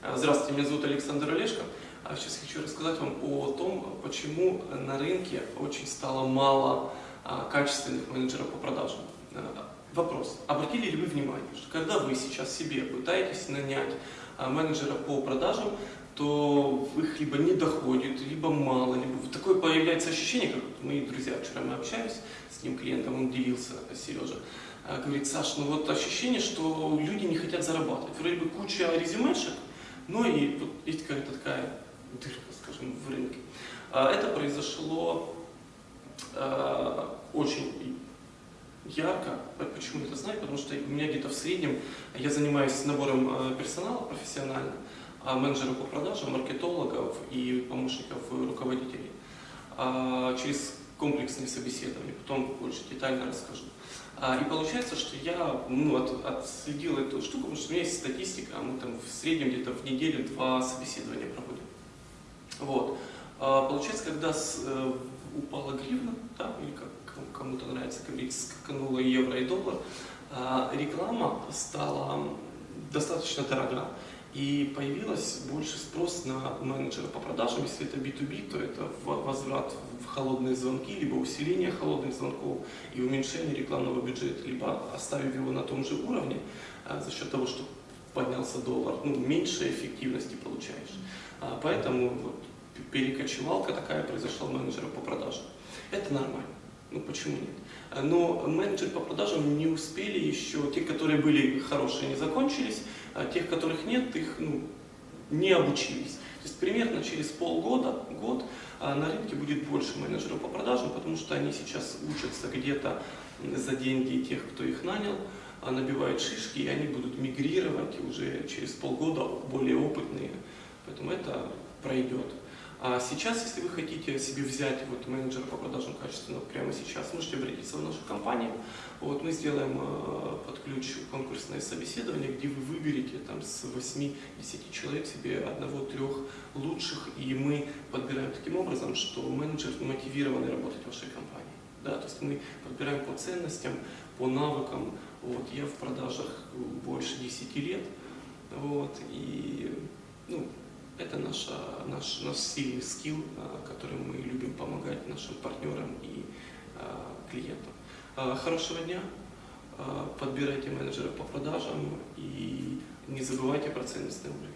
А, Здравствуйте, меня зовут Александр Олешко. А Сейчас хочу рассказать вам о том, почему на рынке очень стало мало а, качественных менеджеров по продажам. А, Вопрос. Обратили ли вы внимание, что когда вы сейчас себе пытаетесь нанять а, менеджера по продажам, то их либо не доходит, либо мало, либо такое появляется ощущение, как мои друзья, вчера мы общались с ним клиентом, он делился, Сережа, а, говорит, Саш, ну вот ощущение, что люди не хотят зарабатывать. Вроде бы куча резюмешек, но и вот есть какая-то такая дырка, скажем, в рынке. А Это произошло а, очень ярко. Почему я это знаю? Потому что у меня где-то в среднем, я занимаюсь набором э, персонала профессионально, а менеджеров по продажам, маркетологов и помощников руководителей а, через комплексные собеседования. Потом больше детально расскажу. А, И получается, что я ну, от- отследил эту штуку, потому что у меня есть статистика, мы там в среднем где-то в неделю два собеседования проводим. Вот. А, Получается, когда с- э, упала гривна, да, или как кому- кому-то нравится говорить, скакануло евро и доллар, а, реклама стала достаточно дорога. И появилось больше спрос на менеджера по продажам. Если это B2B, то это возврат в холодные звонки, либо усиление холодных звонков и уменьшение рекламного бюджета, либо оставив его на том же уровне а, за счет того, что поднялся доллар, ну, меньше эффективности получаешь. А, Поэтому вот перекочевалка такая произошла у менеджера по продажам. Это нормально. Ну почему нет? А, Но менеджеры по продажам не успели еще, те, которые были хорошие, не закончились, а тех, которых нет, их ну, не обучились. То есть примерно через полгода, год а, на рынке будет больше менеджеров по продажам, потому что они сейчас учатся где-то за деньги тех, кто их нанял, а, набивают шишки, и они будут мигрировать уже через полгода более опытные. Поэтому это пройдет. А сейчас, если вы хотите себе взять вот менеджера по продажам качественно прямо сейчас, можете обратиться в нашу компанию. Вот мы сделаем э, под ключ конкурсное собеседование, где вы выберете там с 8-10 человек себе одного-трех лучших, и мы подбираем таким образом, что менеджер мотивированный работать в вашей компании. Да, то есть мы подбираем по ценностям, по навыкам. Вот, я в продажах больше 10 лет. Вот, и ну, это наша, наш, наш сильный скилл, а, которым мы любим помогать нашим партнерам и а, клиентам. А, Хорошего дня, подбирайте менеджера по продажам и не забывайте про ценностный уровень.